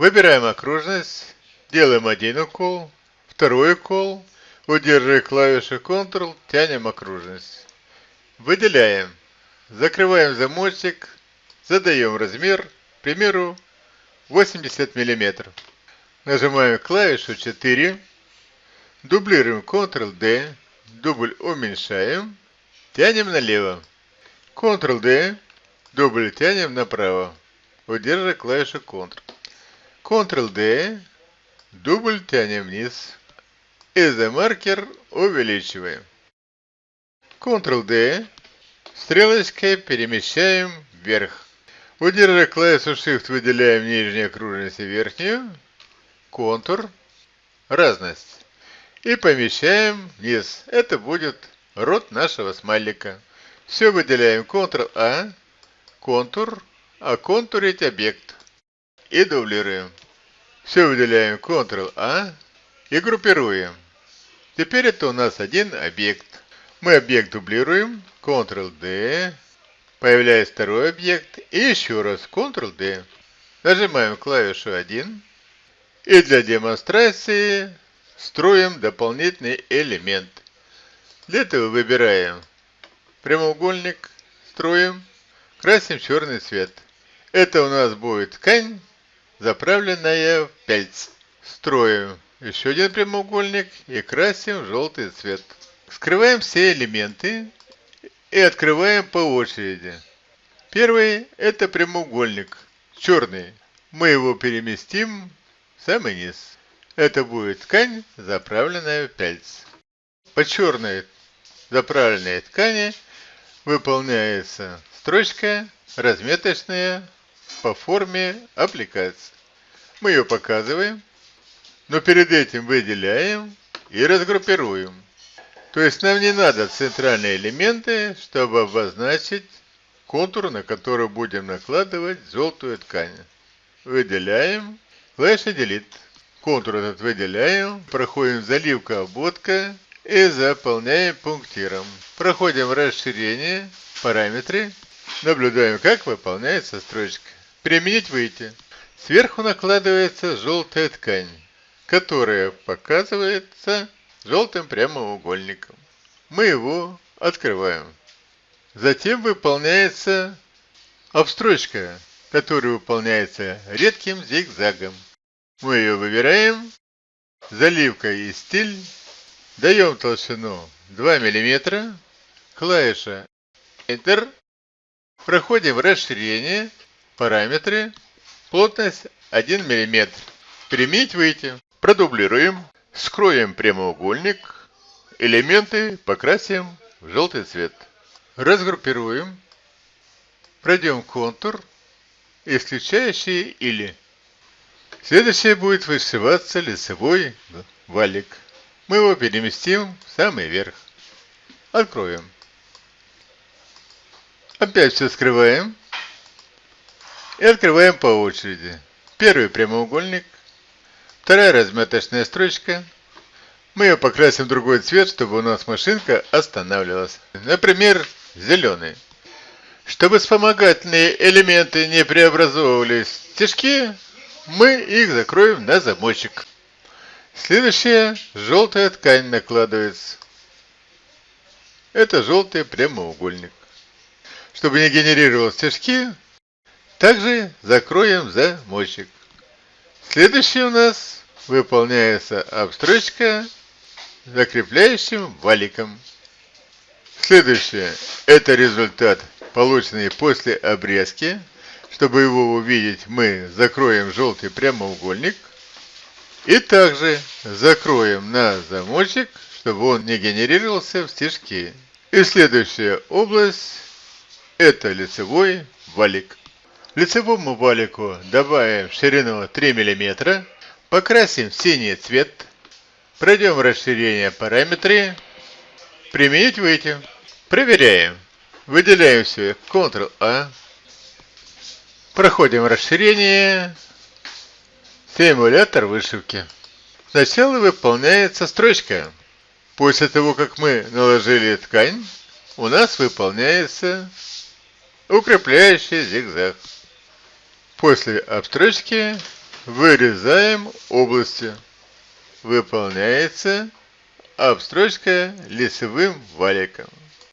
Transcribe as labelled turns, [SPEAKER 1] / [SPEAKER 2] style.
[SPEAKER 1] Выбираем окружность, делаем один укол, второй укол, удерживая клавишу Ctrl, тянем окружность. Выделяем, закрываем замочек, задаем размер, к примеру, 80 мм. Нажимаем клавишу 4, дублируем Ctrl-D, дубль уменьшаем, тянем налево. Ctrl-D, дубль тянем направо, удерживая клавишу Ctrl. Ctrl-D, дубль тянем вниз. Изомаркер увеличиваем. Ctrl-D, стрелочкой перемещаем вверх. Удерживая клавишу Shift, выделяем нижнюю окружность и верхнюю. Контур, разность. И помещаем вниз. Это будет рот нашего смайлика. Все выделяем Ctrl-A, контур, оконтурить объект. И дублируем. Все выделяем Ctrl-A и группируем. Теперь это у нас один объект. Мы объект дублируем, Ctrl-D, появляется второй объект, и еще раз Ctrl-D. Нажимаем клавишу 1. И для демонстрации строим дополнительный элемент. Для этого выбираем прямоугольник, строим, красим черный цвет. Это у нас будет ткань, заправленная в пяльц. Строим еще один прямоугольник и красим в желтый цвет. Скрываем все элементы и открываем по очереди. Первый это прямоугольник, черный. Мы его переместим в самый низ. Это будет ткань, заправленная в пяльц. По черной заправленной ткани выполняется строчка разметочная по форме аппликации. Мы ее показываем, но перед этим выделяем и разгруппируем. То есть нам не надо центральные элементы, чтобы обозначить контур, на который будем накладывать желтую ткань. Выделяем, клавиша Delete. Контур этот выделяем, проходим заливка, обводка и заполняем пунктиром. Проходим расширение, параметры, наблюдаем, как выполняется строчка. Применить выйти. Сверху накладывается желтая ткань, которая показывается желтым прямоугольником. Мы его открываем. Затем выполняется обстрочка, которая выполняется редким зигзагом. Мы ее выбираем, заливка и стиль, даем толщину 2 мм, клавиша Enter, проходим расширение, параметры, плотность 1 мм. Применить выйти. Продублируем, скроем прямоугольник, элементы покрасим в желтый цвет. Разгруппируем, пройдем контур, исключающий или. Следующее будет вышиваться лицевой валик. Мы его переместим в самый верх. Откроем. Опять все скрываем. И открываем по очереди. Первый прямоугольник. Вторая разметочная строчка. Мы ее покрасим в другой цвет, чтобы у нас машинка останавливалась. Например, зеленый. Чтобы вспомогательные элементы не преобразовывались в стежки, мы их закроем на замочек. Следующая желтая ткань накладывается. Это желтый прямоугольник. Чтобы не генерировал стежки, также закроем замочек. Следующий у нас выполняется обстрочка закрепляющим валиком. Следующее – это результат, полученный после обрезки. Чтобы его увидеть, мы закроем желтый прямоугольник. И также закроем на замочек, чтобы он не генерировался в стежки. И следующая область – это лицевой валик. Лицевому валику добавим ширину 3 мм, покрасим в синий цвет, пройдем расширение параметры, применить выйти. Проверяем. Выделяем все Ctrl-A, проходим расширение, симулятор вышивки. Сначала выполняется строчка. После того, как мы наложили ткань, у нас выполняется укрепляющий зигзаг. После обстрочки Вырезаем области. Выполняется обстрочка лицевым валиком.